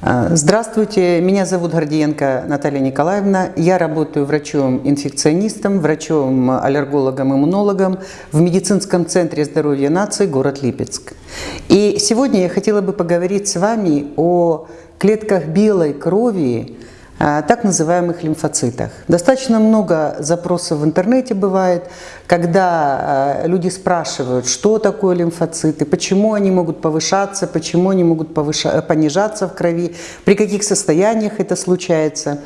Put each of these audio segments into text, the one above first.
А, Здравствуйте, меня зовут Гордиенко Наталья Николаевна. Я работаю врачом-инфекционистом, врачом-аллергологом, иммунологом в медицинском центре здоровья нации город Липецк. И сегодня я хотела бы поговорить с вами о клетках белой крови, так называемых лимфоцитах. Достаточно много запросов в интернете бывает, когда а, люди спрашивают, что такое лимфоциты, почему они могут повышаться, почему они могут повыша... понижаться в крови, при каких состояниях это случается.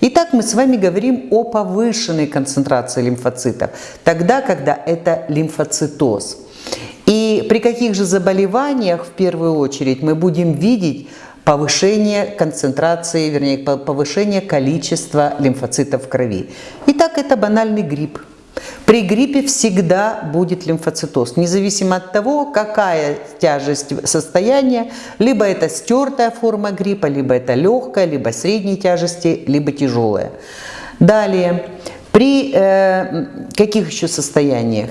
Итак, мы с вами говорим о повышенной концентрации лимфоцитов, тогда, когда это лимфоцитоз. И при каких же заболеваниях в первую очередь мы будем видеть повышение концентрации, вернее, повышение количества лимфоцитов в крови. Итак, это банальный грипп. При гриппе всегда будет лимфоцитоз, независимо от того, какая тяжесть состояния, либо это стертая форма гриппа, либо это легкая, либо средней тяжести, либо тяжелая. Далее, при э, каких еще состояниях?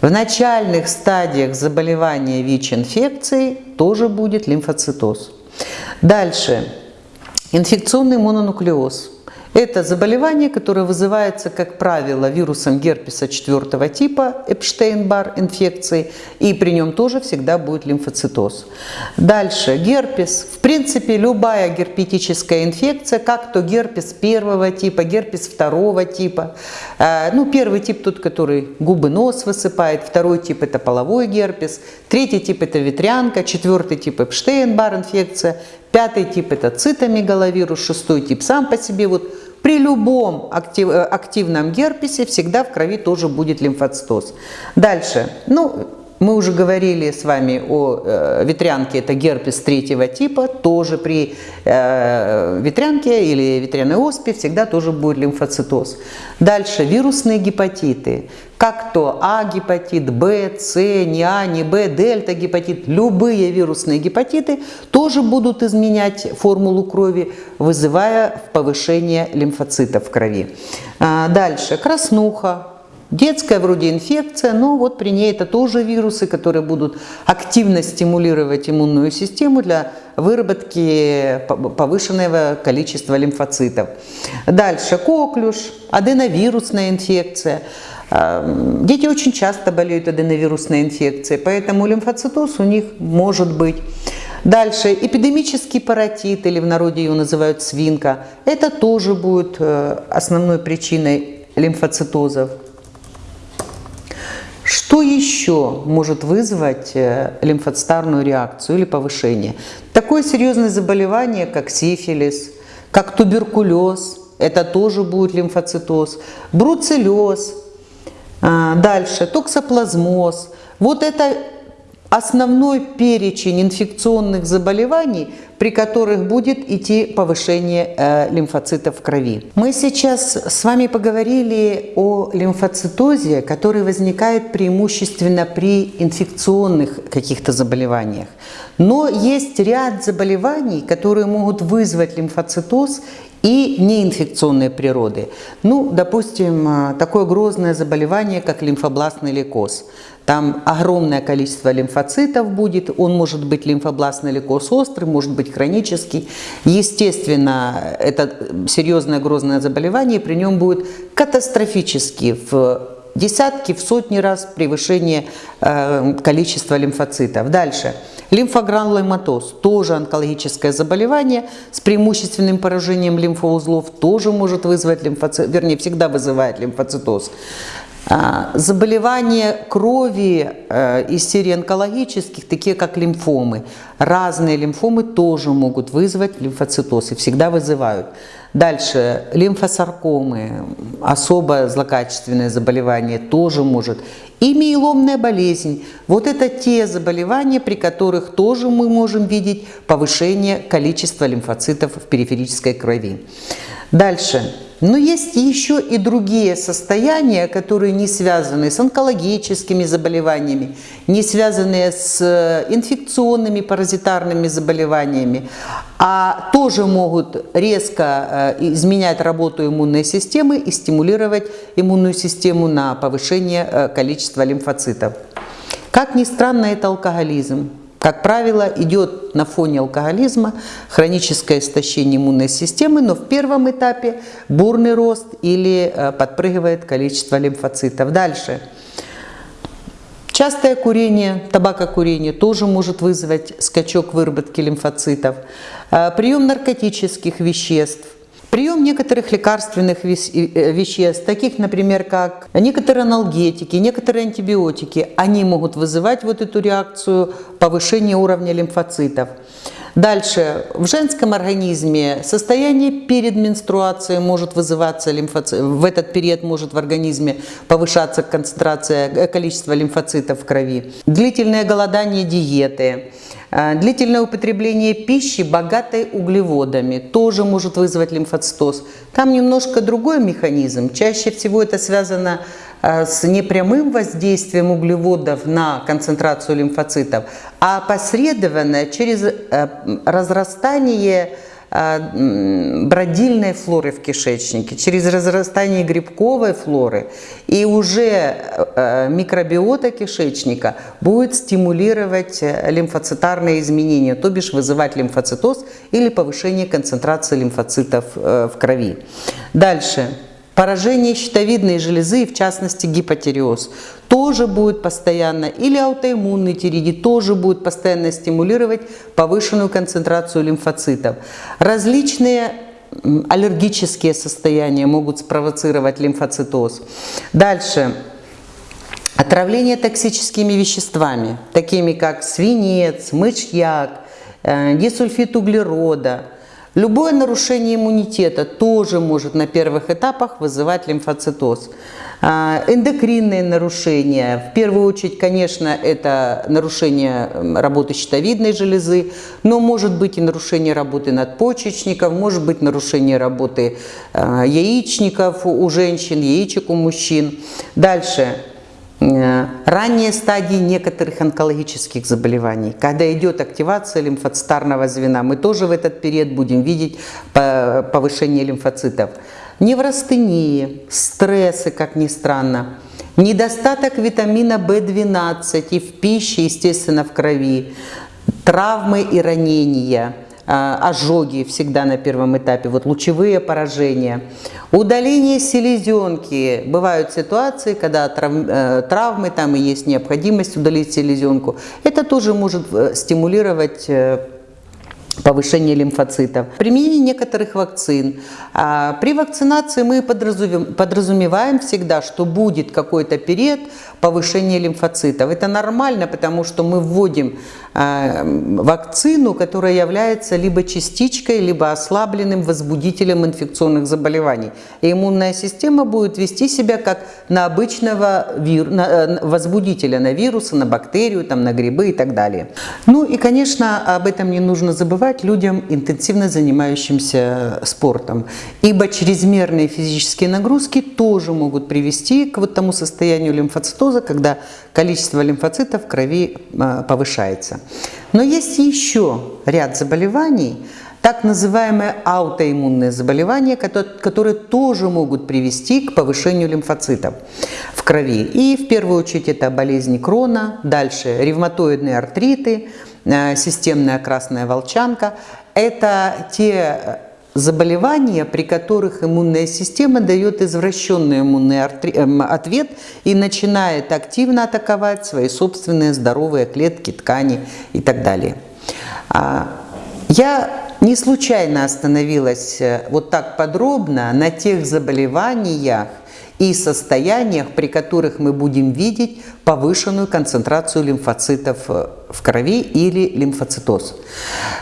В начальных стадиях заболевания ВИЧ-инфекцией тоже будет лимфоцитоз. Дальше. Инфекционный мононуклеоз. Это заболевание, которое вызывается, как правило, вирусом герпеса четвертого типа, Эпштейн-Бар инфекции, и при нем тоже всегда будет лимфоцитоз. Дальше, герпес. В принципе, любая герпетическая инфекция, как то герпес первого типа, герпес второго типа. Э, ну, первый тип тот, который губы, нос высыпает, второй тип – это половой герпес, третий тип – это ветрянка, четвертый тип – Эпштейн-Бар инфекция, пятый тип – это цитомегаловирус, шестой тип сам по себе вот при любом актив, э, активном герпесе всегда в крови тоже будет лимфоцитоз. Дальше. Ну, мы уже говорили с вами о э, ветрянке, это герпес третьего типа, тоже при э, ветрянке или ветряной оспе всегда тоже будет лимфоцитоз. Дальше вирусные гепатиты, как то А-гепатит, Б, С, не А, не Б, дельта-гепатит, любые вирусные гепатиты тоже будут изменять формулу крови, вызывая повышение лимфоцитов в крови. А, дальше краснуха, Детская вроде инфекция, но вот при ней это тоже вирусы, которые будут активно стимулировать иммунную систему для выработки повышенного количества лимфоцитов. Дальше коклюш, аденовирусная инфекция. Дети очень часто болеют аденовирусной инфекцией, поэтому лимфоцитоз у них может быть. Дальше эпидемический паротит, или в народе его называют свинка, это тоже будет э, основной причиной лимфоцитозов. Что еще может вызвать э, лимфоцитарную реакцию или повышение? Такое серьезное заболевание, как сифилис, как туберкулез, это тоже будет лимфоцитоз, бруцеллез, а, дальше токсоплазмоз. Вот это основной перечень инфекционных заболеваний, при которых будет идти повышение э, лимфоцитов в крови. Мы сейчас с вами поговорили о лимфоцитозе, который возникает преимущественно при инфекционных каких-то заболеваниях. Но есть ряд заболеваний, которые могут вызвать лимфоцитоз и неинфекционной природы. Ну, допустим, э, такое грозное заболевание, как лимфобластный лейкоз. Там огромное количество лимфоцитов будет, он может быть лимфобластный лейкоз острый, может быть хронический. Естественно, это серьезное грозное заболевание, при нем будет катастрофически в десятки, в сотни раз превышение э, количества лимфоцитов. Дальше. Лимфогрануломатоз, тоже онкологическое заболевание с преимущественным поражением лимфоузлов, тоже может вызвать лимфоцит, вернее, всегда вызывает лимфоцитоз. А, заболевания крови э, из серии онкологических, такие как лимфомы. Разные лимфомы тоже могут вызвать лимфоцитоз и всегда вызывают. Дальше, лимфосаркомы, особо злокачественное заболевание тоже может. И миеломная болезнь. Вот это те заболевания, при которых тоже мы можем видеть повышение количества лимфоцитов в периферической крови. Дальше. Но есть еще и другие состояния, которые не связаны с онкологическими заболеваниями, не связанные с э, инфекционными паразитарными заболеваниями, а тоже могут резко э, изменять работу иммунной системы и стимулировать иммунную систему на повышение э, количества лимфоцитов. Как ни странно, это алкоголизм. Как правило, идет на фоне алкоголизма, хроническое истощение иммунной системы, но в первом этапе бурный рост или э, подпрыгивает количество лимфоцитов. Дальше. Частое курение, табакокурение тоже может вызвать скачок выработки лимфоцитов. Э, прием наркотических веществ, Прием некоторых лекарственных э, веществ, таких, например, как некоторые аналгетики, некоторые антибиотики, они могут вызывать вот эту реакцию повышения уровня лимфоцитов. Дальше, в женском организме состояние перед менструацией может вызываться лимфоцит, в этот период может в организме повышаться концентрация, э, количество лимфоцитов в крови. Длительное голодание диеты, длительное употребление пищи, богатой углеводами, тоже может вызвать лимфоцитоз. Там немножко другой механизм. Чаще всего это связано э, с непрямым воздействием углеводов на концентрацию лимфоцитов, а опосредованно через э, разрастание бродильной флоры в кишечнике, через разрастание грибковой флоры. И уже э, микробиота кишечника будет стимулировать э, лимфоцитарные изменения, то бишь вызывать лимфоцитоз или повышение концентрации лимфоцитов э, в крови. Дальше. Поражение щитовидной железы, в частности гипотереоз, тоже будет постоянно, или аутоиммунный тиреидит тоже будет постоянно стимулировать повышенную концентрацию лимфоцитов. Различные аллергические состояния могут спровоцировать лимфоцитоз. Дальше. Отравление токсическими веществами, такими как свинец, мышьяк, э, дисульфид углерода, Любое нарушение иммунитета тоже может на первых этапах вызывать лимфоцитоз. А, эндокринные нарушения, в первую очередь, конечно, это нарушение работы щитовидной железы, но может быть и нарушение работы надпочечников, может быть нарушение работы а, яичников у женщин, яичек у мужчин. Дальше ранние стадии некоторых онкологических заболеваний, когда идет активация лимфоцитарного звена, мы тоже в этот период будем видеть повышение лимфоцитов. Неврастении, стрессы, как ни странно, недостаток витамина В12 и в пище, естественно, в крови, травмы и ранения – ожоги всегда на первом этапе, вот лучевые поражения. Удаление селезенки. Бывают ситуации, когда э, травмы, там и есть необходимость удалить селезенку. Это тоже может э, стимулировать э, повышение лимфоцитов. Применение некоторых вакцин. А, при вакцинации мы подразумеваем всегда, что будет какой-то период повышения лимфоцитов. Это нормально, потому что мы вводим а, вакцину, которая является либо частичкой, либо ослабленным возбудителем инфекционных заболеваний. И иммунная система будет вести себя как на обычного вир... на, э, возбудителя, на вирусы, на бактерию, там, на грибы и так далее. Ну и, конечно, об этом не нужно забывать рекомендовать людям, интенсивно занимающимся спортом, ибо чрезмерные физические нагрузки тоже могут привести к вот тому состоянию лимфоцитоза, когда количество лимфоцитов в крови а, повышается. Но есть еще ряд заболеваний, так называемые аутоиммунные заболевания, которые тоже могут привести к повышению лимфоцитов в крови. И в первую очередь это болезни Крона, дальше ревматоидные артриты, системная красная волчанка. Это те э, заболевания, при которых иммунная система дает извращенный иммунный эм, ответ и начинает активно атаковать свои собственные здоровые клетки, ткани и так далее. А, я не случайно остановилась э, вот так подробно на тех заболеваниях, и состояниях, при которых мы будем видеть повышенную концентрацию лимфоцитов э, в крови или лимфоцитоз.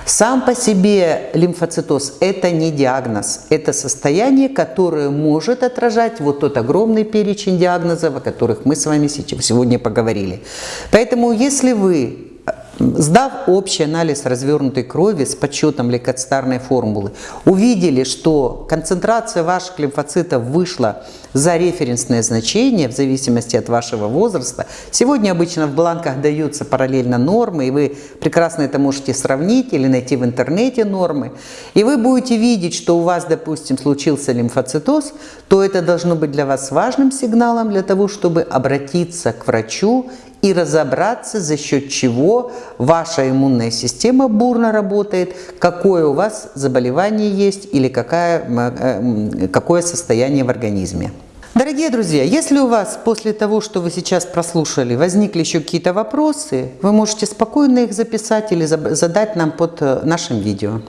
Сам по себе лимфоцитоз – это не диагноз, это состояние, которое может отражать вот тот огромный перечень диагнозов, о которых мы с вами сегодня поговорили. Поэтому если вы Сдав общий анализ развернутой крови с подсчетом лейкоцитарной формулы, увидели, что концентрация ваших лимфоцитов вышла за референсное значение в зависимости от вашего возраста. Сегодня обычно в бланках даются параллельно нормы, и вы прекрасно это можете сравнить или найти в интернете нормы. И вы будете видеть, что у вас, допустим, случился лимфоцитоз, то это должно быть для вас важным сигналом для того, чтобы обратиться к врачу и разобраться, за счет чего ваша иммунная система бурно работает, какое у вас заболевание есть или какая, э, какое состояние в организме. Дорогие друзья, если у вас после того, что вы сейчас прослушали, возникли еще какие-то вопросы, вы можете спокойно их записать или задать нам под э, нашим видео.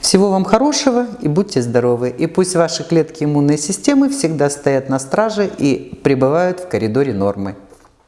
Всего вам хорошего и будьте здоровы. И пусть ваши клетки иммунной системы всегда стоят на страже и пребывают в коридоре нормы.